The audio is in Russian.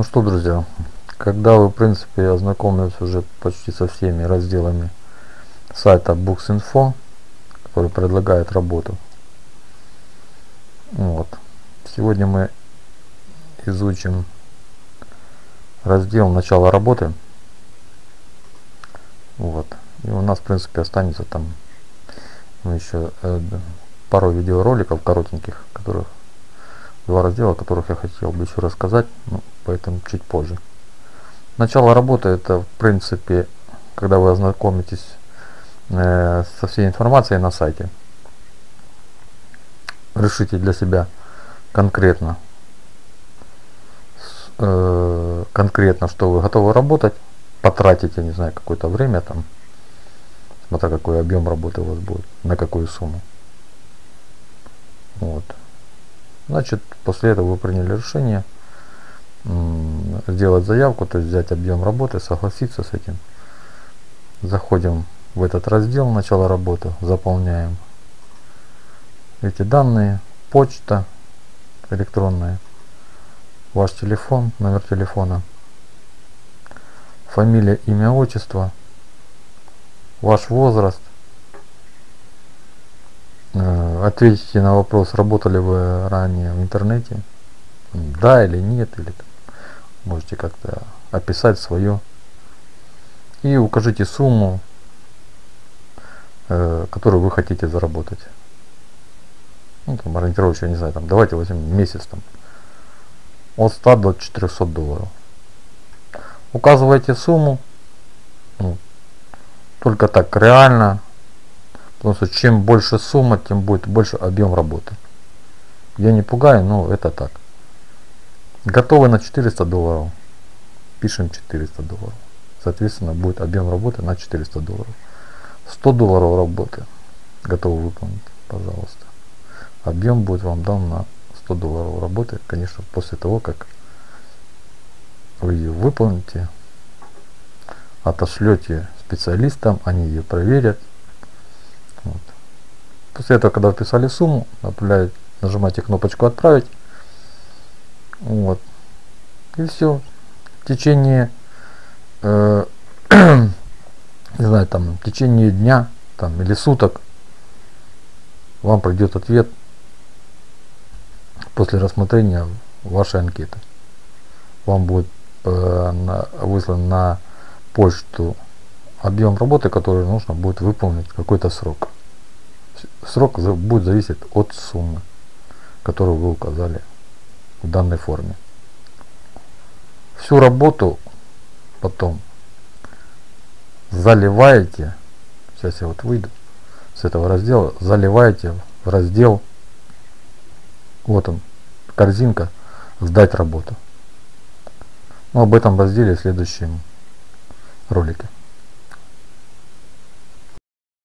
Ну что, друзья, когда вы, в принципе, ознакомились уже почти со всеми разделами сайта Books.info, который предлагает работу, вот, сегодня мы изучим раздел начала работы. Вот. И у нас, в принципе, останется там ну, еще э, пару видеороликов коротеньких, которых два раздела, о которых я хотел бы еще рассказать, ну, поэтому чуть позже. Начало работы это в принципе, когда вы ознакомитесь э, со всей информацией на сайте, решите для себя конкретно, э, конкретно, что вы готовы работать, потратите, не знаю, какое-то время там, смотря какой объем работы у вас будет, на какую сумму. Вот. Значит, после этого вы приняли решение сделать заявку, то есть взять объем работы, согласиться с этим. Заходим в этот раздел начала работы, заполняем эти данные, почта электронная, ваш телефон, номер телефона, фамилия, имя, отчество, ваш возраст, Э, ответите на вопрос, работали вы ранее в интернете, да или нет, или можете как-то описать свое. И укажите сумму, э, которую вы хотите заработать. Ну, там ориентировочно, не знаю, там, давайте возьмем месяц там, от 100 до 400 долларов. Указывайте сумму, ну, только так реально Потому что чем больше сумма, тем будет больше объем работы. Я не пугаю, но это так. Готовы на 400 долларов. Пишем 400 долларов. Соответственно, будет объем работы на 400 долларов. 100 долларов работы. Готовы выполнить, пожалуйста. Объем будет вам дан на 100 долларов работы. Конечно, после того, как вы ее выполните, отошлете специалистам, они ее проверят. После этого, когда вписали сумму, нажимаете кнопочку «Отправить». Вот. И все. В течение, э, не знаю, там, в течение дня там, или суток вам придет ответ после рассмотрения вашей анкеты. Вам будет э, на, выслан на почту объем работы, который нужно будет выполнить какой-то срок. Срок будет зависеть от суммы, которую вы указали в данной форме. Всю работу потом заливаете, сейчас я вот выйду с этого раздела, заливаете в раздел, вот он, корзинка, сдать работу. Но об этом разделе в следующем ролике.